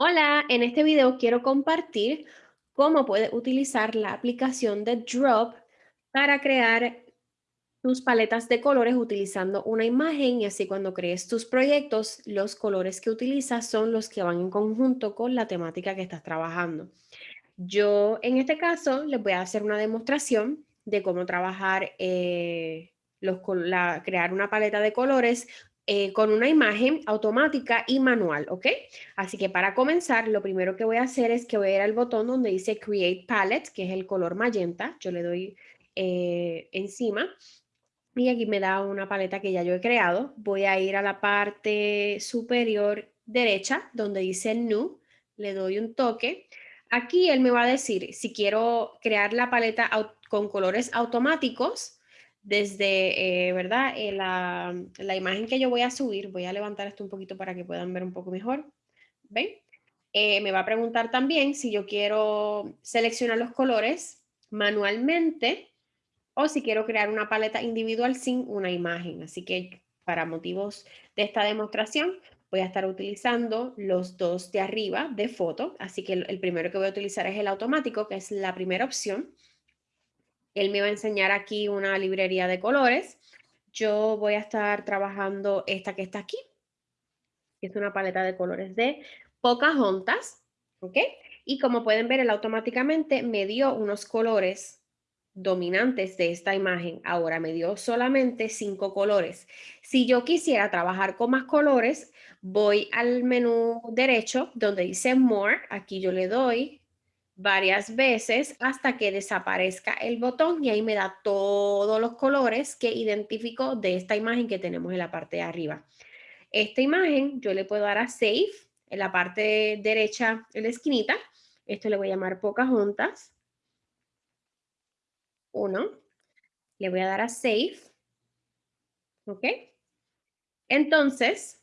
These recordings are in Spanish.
Hola, en este video quiero compartir cómo puedes utilizar la aplicación de Drop para crear tus paletas de colores utilizando una imagen y así cuando crees tus proyectos, los colores que utilizas son los que van en conjunto con la temática que estás trabajando. Yo en este caso les voy a hacer una demostración de cómo trabajar, eh, los, crear una paleta de colores eh, con una imagen automática y manual, ¿ok? Así que para comenzar, lo primero que voy a hacer es que voy a ir al botón donde dice Create Palette, que es el color magenta. Yo le doy eh, encima y aquí me da una paleta que ya yo he creado. Voy a ir a la parte superior derecha donde dice New, le doy un toque. Aquí él me va a decir si quiero crear la paleta con colores automáticos, desde, eh, ¿verdad? Eh, la, la, imagen que yo voy a subir, voy a levantar esto un poquito para que puedan ver un poco mejor. ¿Ven? Eh, me va a preguntar también si yo quiero seleccionar los colores manualmente o si quiero crear una paleta individual sin una imagen. Así que para motivos de esta demostración voy a estar utilizando los dos de arriba de foto. Así que el primero que voy a utilizar es el automático, que es la primera opción. Él me va a enseñar aquí una librería de colores. Yo voy a estar trabajando esta que está aquí. Es una paleta de colores de Pocahontas. ¿Ok? Y como pueden ver, él automáticamente me dio unos colores dominantes de esta imagen. Ahora me dio solamente cinco colores. Si yo quisiera trabajar con más colores, voy al menú derecho donde dice More. Aquí yo le doy varias veces hasta que desaparezca el botón y ahí me da todos los colores que identifico de esta imagen que tenemos en la parte de arriba. Esta imagen yo le puedo dar a Save en la parte derecha en la esquinita. Esto le voy a llamar Pocahontas. Uno. Le voy a dar a Save. ¿Ok? Entonces,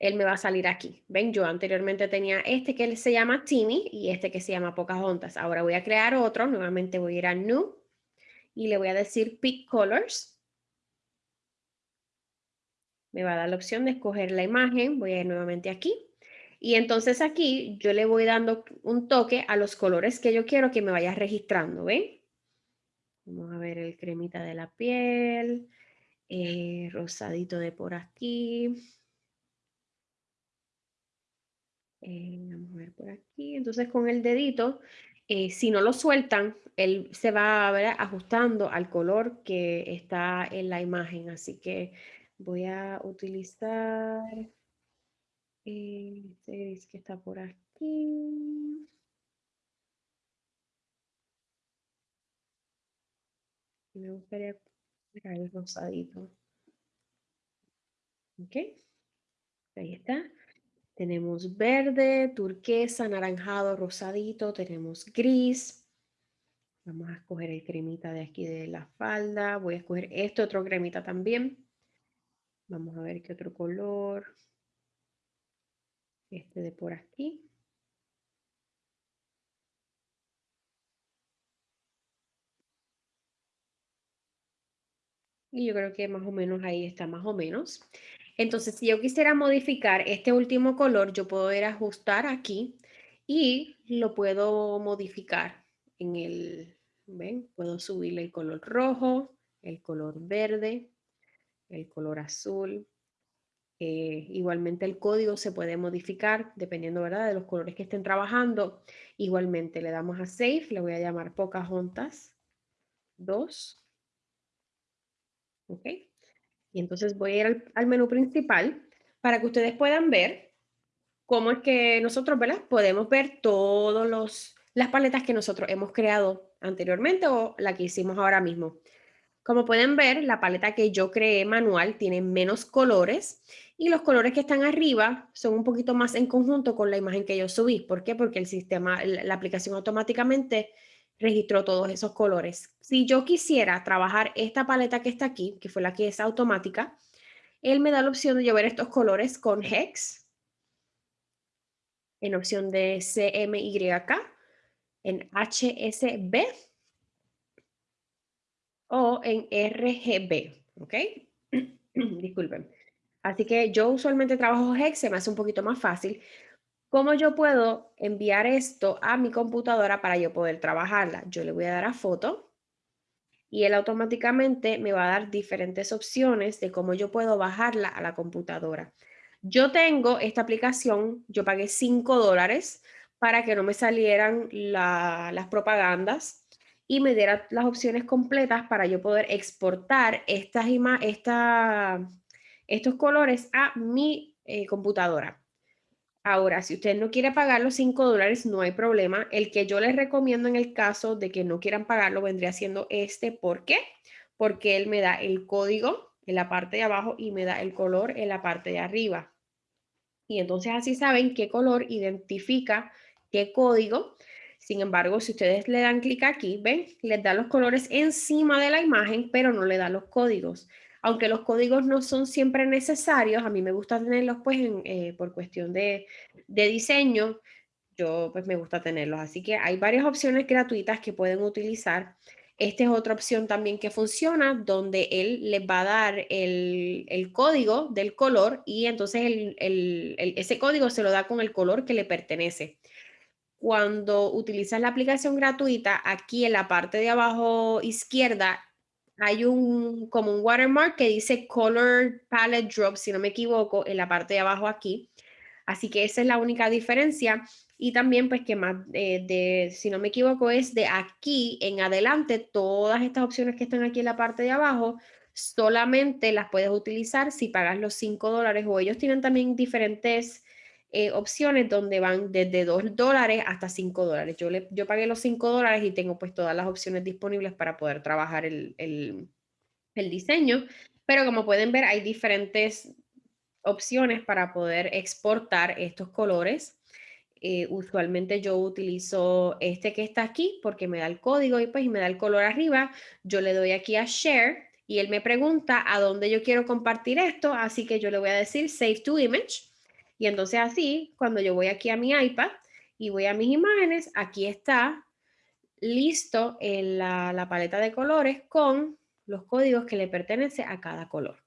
él me va a salir aquí. Ven, yo anteriormente tenía este que se llama Timmy y este que se llama Pocahontas. Ahora voy a crear otro. Nuevamente voy a ir a New y le voy a decir Pick Colors. Me va a dar la opción de escoger la imagen. Voy a ir nuevamente aquí. Y entonces aquí yo le voy dando un toque a los colores que yo quiero que me vaya registrando. ¿Ven? Vamos a ver el cremita de la piel. Eh, rosadito de por aquí Eh, vamos a ver por aquí. Entonces con el dedito, eh, si no lo sueltan, él se va a ver ajustando al color que está en la imagen. Así que voy a utilizar este gris que está por aquí. Me gustaría el rosadito. Ok. Ahí está. Tenemos verde, turquesa, anaranjado, rosadito, tenemos gris. Vamos a escoger el cremita de aquí de la falda. Voy a escoger este otro cremita también. Vamos a ver qué otro color. Este de por aquí. Y yo creo que más o menos ahí está más o menos. Entonces, si yo quisiera modificar este último color, yo puedo ir a ajustar aquí y lo puedo modificar en el, ¿ven? Puedo subirle el color rojo, el color verde, el color azul. Eh, igualmente el código se puede modificar dependiendo ¿verdad? de los colores que estén trabajando. Igualmente le damos a Save, le voy a llamar Pocahontas 2. ¿Ok? Y entonces voy a ir al, menú principal para que ustedes puedan ver cómo es que nosotros. Podemos ver todas las paletas que nosotros hemos creado anteriormente o la que hicimos ahora mismo. Como pueden ver, la paleta que yo creé manual tiene menos colores y los colores que están arriba son un poquito más en conjunto con la imagen que yo subí. ¿Por qué? Porque el sistema, la aplicación automáticamente registró todos esos colores. Si yo quisiera trabajar esta paleta que está aquí, que fue la que es automática, él me da la opción de llevar estos colores con Hex, en opción de CMYK, en HSB o en RGB, ¿ok? Disculpen. Así que yo usualmente trabajo Hex, se me hace un poquito más fácil. ¿Cómo yo puedo enviar esto a mi computadora para yo poder trabajarla? Yo le voy a dar a foto y él automáticamente me va a dar diferentes opciones de cómo yo puedo bajarla a la computadora. Yo tengo esta aplicación, yo pagué 5 dólares para que no me salieran las propagandas y me diera las opciones completas para yo poder exportar estas, esta, estos colores a mi eh, computadora. Ahora, si usted no quiere pagar los 5 dólares, no hay problema. El que yo les recomiendo en el caso de que no quieran pagarlo vendría siendo este. ¿Por qué? Porque él me da el código en la parte de abajo y me da el color en la parte de arriba. Y entonces así saben qué color identifica qué código. Sin embargo, si ustedes le dan clic aquí, ven, les da los colores encima de la imagen, pero no le da los códigos aunque los códigos no son siempre necesarios, a mí me gusta tenerlos pues eh, por cuestión de, diseño, yo pues me gusta tenerlos. Así que hay varias opciones gratuitas que pueden utilizar. Esta es otra opción también que funciona, donde él les va a dar el, código del color y entonces ese código se lo da con el color que le pertenece. Cuando utilizas la aplicación gratuita, aquí en la parte de abajo izquierda hay un como un watermark que dice Color Palette Drop, si no me equivoco, en la parte de abajo aquí. Así que esa es la única diferencia. Y también, pues, que más eh, de, si no me equivoco, es de aquí en adelante, todas estas opciones que están aquí en la parte de abajo, solamente las puedes utilizar si pagas los 5 dólares o ellos tienen también diferentes eh, opciones donde van desde 2 dólares hasta 5 dólares. Yo, le, yo pagué los 5 dólares y tengo pues todas las opciones disponibles para poder trabajar el, el, el diseño, pero como pueden ver hay diferentes opciones para poder exportar estos colores. Eh, usualmente yo utilizo este que está aquí porque me da el código y pues me da el color arriba. Yo le doy aquí a Share y él me pregunta a dónde yo quiero compartir esto, así que yo le voy a decir Save to Image y entonces así, cuando yo voy aquí a mi iPad y voy a mis imágenes, aquí está listo la, la paleta de colores con los códigos que le pertenece a cada color.